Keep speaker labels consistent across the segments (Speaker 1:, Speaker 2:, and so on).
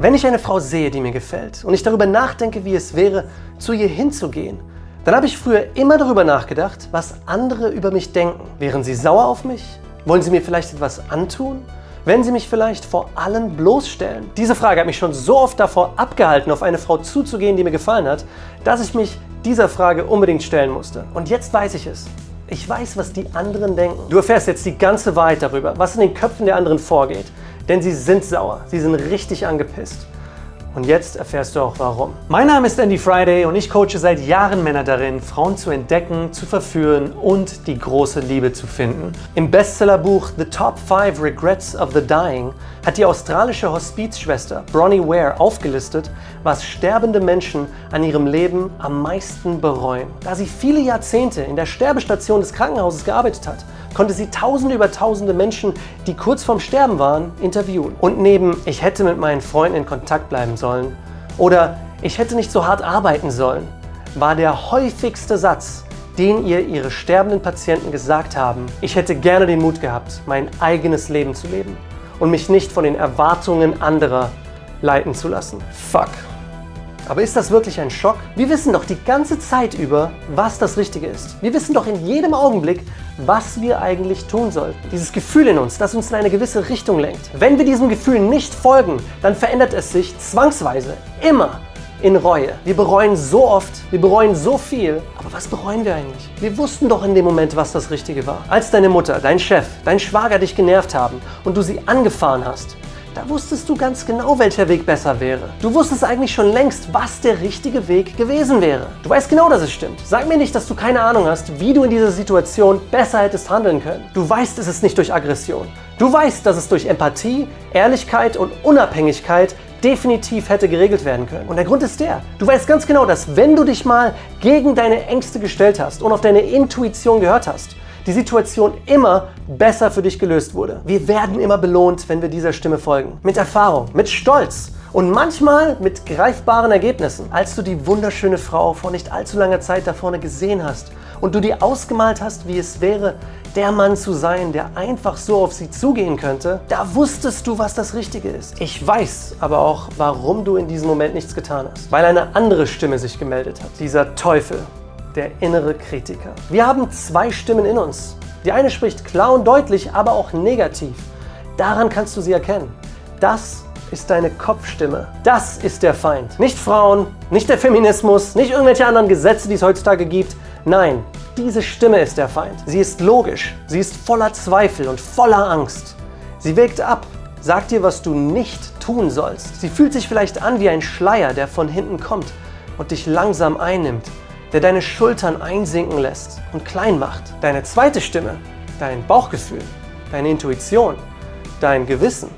Speaker 1: Wenn ich eine Frau sehe, die mir gefällt und ich darüber nachdenke, wie es wäre, zu ihr hinzugehen, dann habe ich früher immer darüber nachgedacht, was andere über mich denken. Wären sie sauer auf mich? Wollen sie mir vielleicht etwas antun? Wenn sie mich vielleicht vor allen bloßstellen? Diese Frage hat mich schon so oft davor abgehalten, auf eine Frau zuzugehen, die mir gefallen hat, dass ich mich dieser Frage unbedingt stellen musste. Und jetzt weiß ich es. Ich weiß, was die anderen denken. Du erfährst jetzt die ganze Wahrheit darüber, was in den Köpfen der anderen vorgeht. Denn sie sind sauer, sie sind richtig angepisst. Und jetzt erfährst du auch warum. Mein Name ist Andy Friday und ich coache seit Jahren Männer darin, Frauen zu entdecken, zu verführen und die große Liebe zu finden. Im Bestsellerbuch The Top 5 Regrets of the Dying hat die australische Hospizschwester Bronnie Ware aufgelistet, was sterbende Menschen an ihrem Leben am meisten bereuen. Da sie viele Jahrzehnte in der Sterbestation des Krankenhauses gearbeitet hat, konnte sie tausende über tausende Menschen, die kurz vorm Sterben waren, interviewen. Und neben ich hätte mit meinen Freunden in Kontakt bleiben sollen oder ich hätte nicht so hart arbeiten sollen, war der häufigste Satz, den ihr ihre sterbenden Patienten gesagt haben, ich hätte gerne den Mut gehabt, mein eigenes Leben zu leben und mich nicht von den Erwartungen anderer leiten zu lassen. Fuck. Aber ist das wirklich ein Schock? Wir wissen doch die ganze Zeit über, was das Richtige ist. Wir wissen doch in jedem Augenblick, was wir eigentlich tun sollten. Dieses Gefühl in uns, das uns in eine gewisse Richtung lenkt. Wenn wir diesem Gefühl nicht folgen, dann verändert es sich zwangsweise, immer in Reue. Wir bereuen so oft, wir bereuen so viel. Aber was bereuen wir eigentlich? Wir wussten doch in dem Moment, was das Richtige war. Als deine Mutter, dein Chef, dein Schwager dich genervt haben und du sie angefahren hast, da wusstest du ganz genau, welcher Weg besser wäre. Du wusstest eigentlich schon längst, was der richtige Weg gewesen wäre. Du weißt genau, dass es stimmt. Sag mir nicht, dass du keine Ahnung hast, wie du in dieser Situation besser hättest handeln können. Du weißt, es ist nicht durch Aggression. Du weißt, dass es durch Empathie, Ehrlichkeit und Unabhängigkeit definitiv hätte geregelt werden können. Und der Grund ist der, du weißt ganz genau, dass wenn du dich mal gegen deine Ängste gestellt hast und auf deine Intuition gehört hast, die Situation immer besser für dich gelöst wurde. Wir werden immer belohnt, wenn wir dieser Stimme folgen. Mit Erfahrung, mit Stolz und manchmal mit greifbaren Ergebnissen. Als du die wunderschöne Frau vor nicht allzu langer Zeit da vorne gesehen hast und du dir ausgemalt hast, wie es wäre, der Mann zu sein, der einfach so auf sie zugehen könnte, da wusstest du, was das Richtige ist. Ich weiß aber auch, warum du in diesem Moment nichts getan hast. Weil eine andere Stimme sich gemeldet hat. Dieser Teufel, der innere Kritiker. Wir haben zwei Stimmen in uns. Die eine spricht klar und deutlich, aber auch negativ. Daran kannst du sie erkennen. Das ist deine Kopfstimme. Das ist der Feind. Nicht Frauen, nicht der Feminismus, nicht irgendwelche anderen Gesetze, die es heutzutage gibt. Nein, diese Stimme ist der Feind. Sie ist logisch, sie ist voller Zweifel und voller Angst. Sie wägt ab, sagt dir, was du nicht tun sollst. Sie fühlt sich vielleicht an wie ein Schleier, der von hinten kommt und dich langsam einnimmt der deine Schultern einsinken lässt und klein macht. Deine zweite Stimme, dein Bauchgefühl, deine Intuition, dein Gewissen,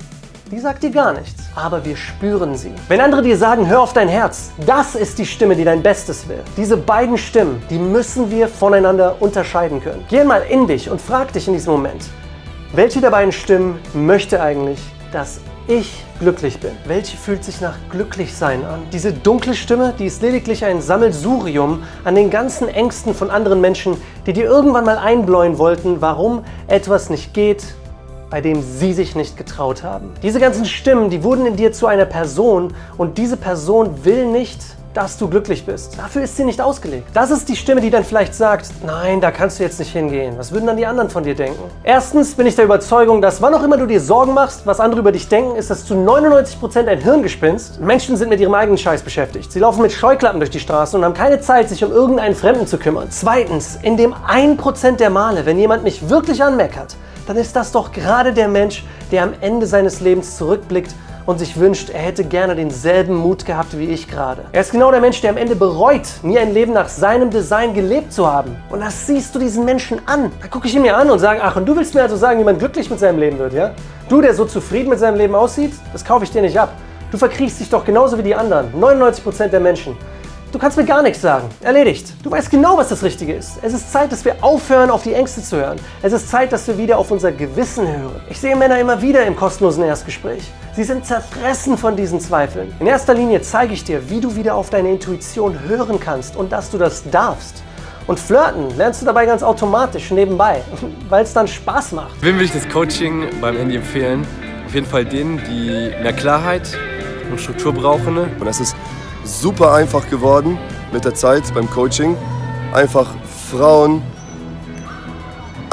Speaker 1: die sagt dir gar nichts, aber wir spüren sie. Wenn andere dir sagen, hör auf dein Herz, das ist die Stimme, die dein Bestes will. Diese beiden Stimmen, die müssen wir voneinander unterscheiden können. Geh mal in dich und frag dich in diesem Moment, welche der beiden Stimmen möchte eigentlich, dass ich glücklich bin. Welche fühlt sich nach Glücklichsein an? Diese dunkle Stimme, die ist lediglich ein Sammelsurium an den ganzen Ängsten von anderen Menschen, die dir irgendwann mal einbläuen wollten, warum etwas nicht geht, bei dem sie sich nicht getraut haben. Diese ganzen Stimmen, die wurden in dir zu einer Person und diese Person will nicht, dass du glücklich bist. Dafür ist sie nicht ausgelegt. Das ist die Stimme, die dann vielleicht sagt, nein, da kannst du jetzt nicht hingehen. Was würden dann die anderen von dir denken? Erstens bin ich der Überzeugung, dass wann auch immer du dir Sorgen machst, was andere über dich denken, ist das zu 99% ein Hirngespinst. Menschen sind mit ihrem eigenen Scheiß beschäftigt. Sie laufen mit Scheuklappen durch die Straßen und haben keine Zeit, sich um irgendeinen Fremden zu kümmern. Zweitens, in dem 1% der Male, wenn jemand mich wirklich anmeckert, dann ist das doch gerade der Mensch, der am Ende seines Lebens zurückblickt und sich wünscht, er hätte gerne denselben Mut gehabt wie ich gerade. Er ist genau der Mensch, der am Ende bereut, nie ein Leben nach seinem Design gelebt zu haben. Und das siehst du diesen Menschen an. Da gucke ich ihn mir an und sage, ach, und du willst mir also sagen, wie man glücklich mit seinem Leben wird, ja? Du, der so zufrieden mit seinem Leben aussieht, das kaufe ich dir nicht ab. Du verkriechst dich doch genauso wie die anderen, 99% der Menschen. Du kannst mir gar nichts sagen. Erledigt. Du weißt genau, was das Richtige ist. Es ist Zeit, dass wir aufhören, auf die Ängste zu hören. Es ist Zeit, dass wir wieder auf unser Gewissen hören. Ich sehe Männer immer wieder im kostenlosen Erstgespräch. Sie sind zerfressen von diesen Zweifeln. In erster Linie zeige ich dir, wie du wieder auf deine Intuition hören kannst und dass du das darfst. Und flirten lernst du dabei ganz automatisch nebenbei, weil es dann Spaß macht.
Speaker 2: Wem würde ich das Coaching beim Handy empfehlen? Auf jeden Fall denen, die mehr Klarheit, und Struktur brauchen. Ne?
Speaker 3: Und es ist super einfach geworden mit der Zeit beim Coaching, einfach Frauen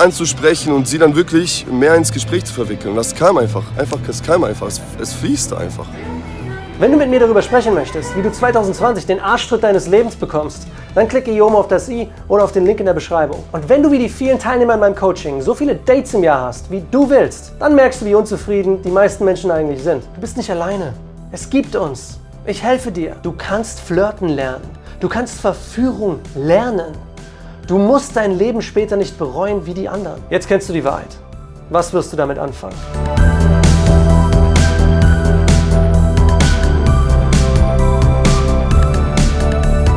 Speaker 3: anzusprechen und sie dann wirklich mehr ins Gespräch zu verwickeln. Das kam einfach. Einfach, es kam einfach. Es, es fließt einfach.
Speaker 1: Wenn du mit mir darüber sprechen möchtest, wie du 2020 den Arschtritt deines Lebens bekommst, dann klicke hier oben auf das i oder auf den Link in der Beschreibung. Und wenn du wie die vielen Teilnehmer in meinem Coaching so viele Dates im Jahr hast, wie du willst, dann merkst du, wie unzufrieden die meisten Menschen eigentlich sind. Du bist nicht alleine. Es gibt uns. Ich helfe dir. Du kannst flirten lernen. Du kannst Verführung lernen. Du musst dein Leben später nicht bereuen wie die anderen. Jetzt kennst du die Wahrheit. Was wirst du damit anfangen?